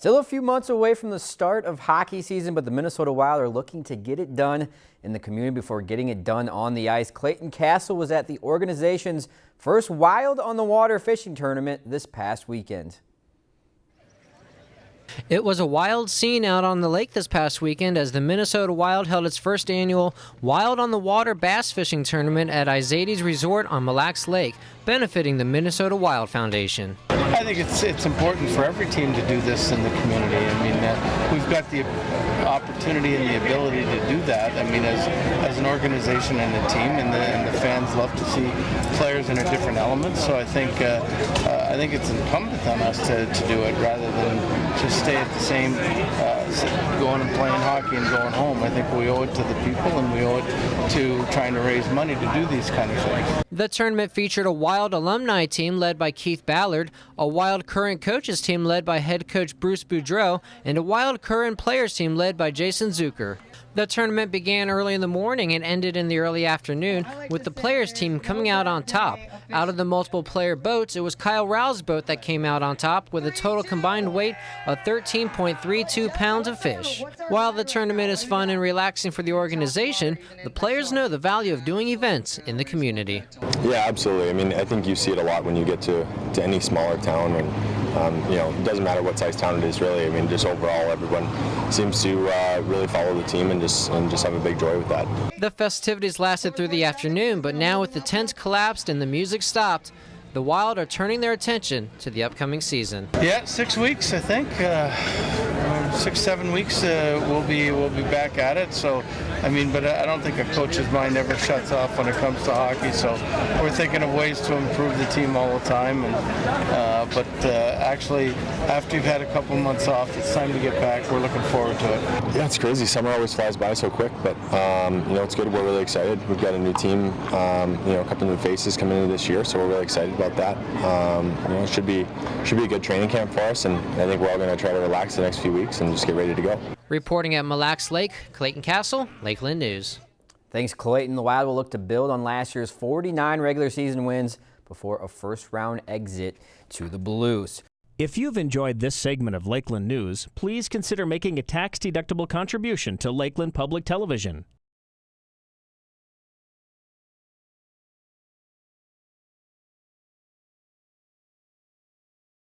Still a few months away from the start of hockey season, but the Minnesota Wild are looking to get it done in the community before getting it done on the ice. Clayton Castle was at the organization's first Wild on the Water fishing tournament this past weekend. It was a wild scene out on the lake this past weekend as the Minnesota Wild held its first annual Wild on the Water bass fishing tournament at Izatys Resort on Mille Lacs Lake, benefiting the Minnesota Wild Foundation. I think it's it's important for every team to do this in the community. I mean, uh, we've got the opportunity and the ability to do that. I mean, as as an organization and a team, and the, and the fans love to see players in a different element. So I think uh, uh, I think it's incumbent on us to, to do it rather than just stay at the same, uh, going and playing hockey and going home. I think we owe it to the people and we owe it to trying to raise money to do these kind of things. The tournament featured a Wild alumni team led by Keith Ballard, a Wild current coaches team led by head coach Bruce Boudreau, and a Wild current players team led by Jason Zucker. The tournament began early in the morning and ended in the early afternoon with the players team coming out on top. Out of the multiple player boats, it was Kyle Rau's boat that came out on top with a total combined weight of 13.32 pounds of fish. While the tournament is fun and relaxing for the organization, the players know the value of doing events in the community. Yeah, absolutely. I mean, I think you see it a lot when you get to, to any smaller town and, um, you know, it doesn't matter what size town it is really. I mean, just overall, everyone seems to uh, really follow the team and and just and just have a big joy with that. The festivities lasted through the afternoon, but now with the tents collapsed and the music stopped, the Wild are turning their attention to the upcoming season. Yeah, six weeks, I think. Uh, six, seven weeks, uh, we'll be we'll be back at it. So, I mean, but I don't think a coach's mind ever shuts off when it comes to hockey. So, we're thinking of ways to improve the team all the time. And uh, but uh, actually, after you've had a couple months off, it's time to get back. We're looking forward to it. Yeah, it's crazy. Summer always flies by so quick, but um, you know, it's good. We're really excited. We've got a new team, um, you know, a couple new faces coming into this year, so we're really excited about that. Um, you know, it should be should be a good training camp for us, and I think we're all going to try to relax the next few weeks and just get ready to go. Reporting at Mille Lacs Lake, Clayton Castle, Lakeland News. Thanks, Clayton. The Wild will look to build on last year's 49 regular season wins before a first-round exit to the Blues. If you've enjoyed this segment of Lakeland News, please consider making a tax-deductible contribution to Lakeland Public Television.